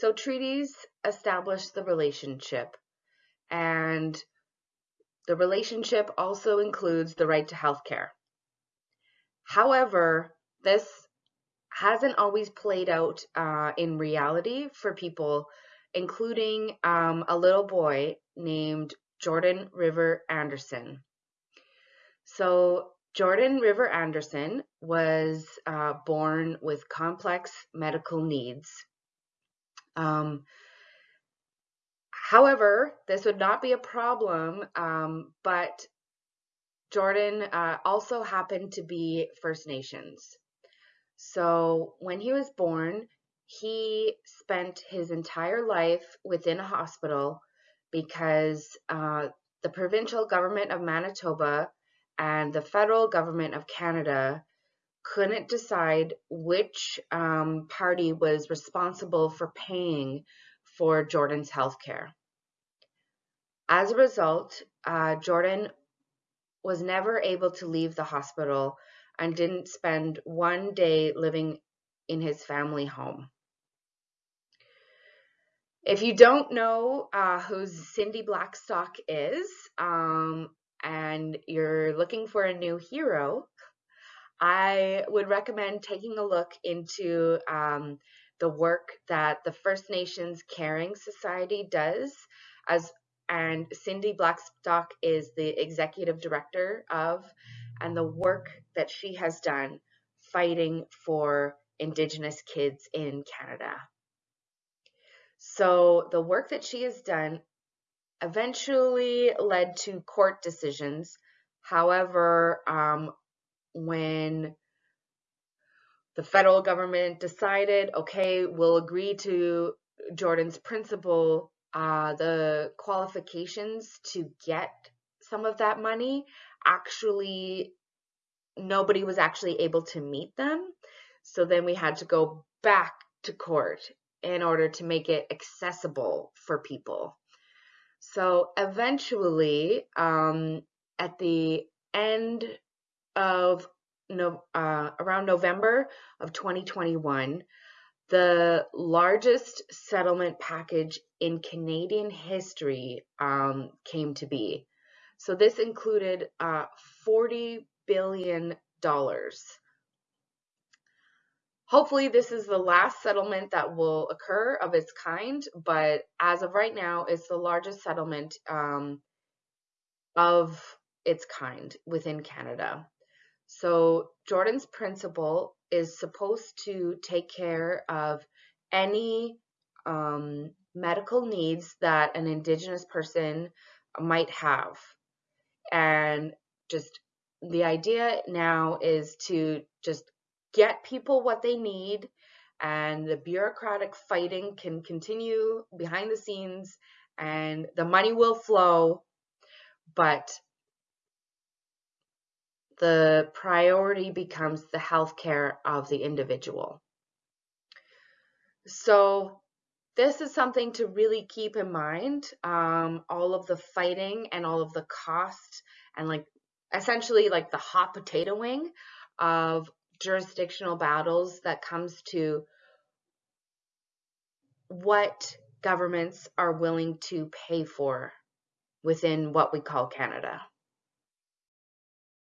So treaties establish the relationship and the relationship also includes the right to health care. However, this hasn't always played out uh, in reality for people, including um, a little boy named Jordan River Anderson. So, Jordan River Anderson was uh, born with complex medical needs. Um, however, this would not be a problem, um, but Jordan uh, also happened to be First Nations. So when he was born, he spent his entire life within a hospital because uh, the provincial government of Manitoba and the federal government of Canada couldn't decide which um, party was responsible for paying for Jordan's health care. As a result, uh, Jordan was never able to leave the hospital and didn't spend one day living in his family home. If you don't know uh, who Cindy Blackstock is, um, and you're looking for a new hero, I would recommend taking a look into um, the work that the First Nations Caring Society does as and Cindy Blackstock is the executive director of and the work that she has done fighting for indigenous kids in Canada. So the work that she has done eventually led to court decisions. However, um, when the federal government decided, okay, we'll agree to Jordan's principle, uh, the qualifications to get some of that money actually nobody was actually able to meet them. So then we had to go back to court in order to make it accessible for people. So eventually, um, at the end of no, uh, around November of 2021, the largest settlement package in Canadian history um, came to be. So this included uh, 40 billion dollars Hopefully, this is the last settlement that will occur of its kind, but as of right now, it's the largest settlement um, of its kind within Canada. So, Jordan's principle is supposed to take care of any um, medical needs that an Indigenous person might have. And just the idea now is to just get people what they need and the bureaucratic fighting can continue behind the scenes and the money will flow but the priority becomes the health care of the individual so this is something to really keep in mind um, all of the fighting and all of the cost and like essentially like the hot potato wing of jurisdictional battles that comes to what governments are willing to pay for within what we call Canada.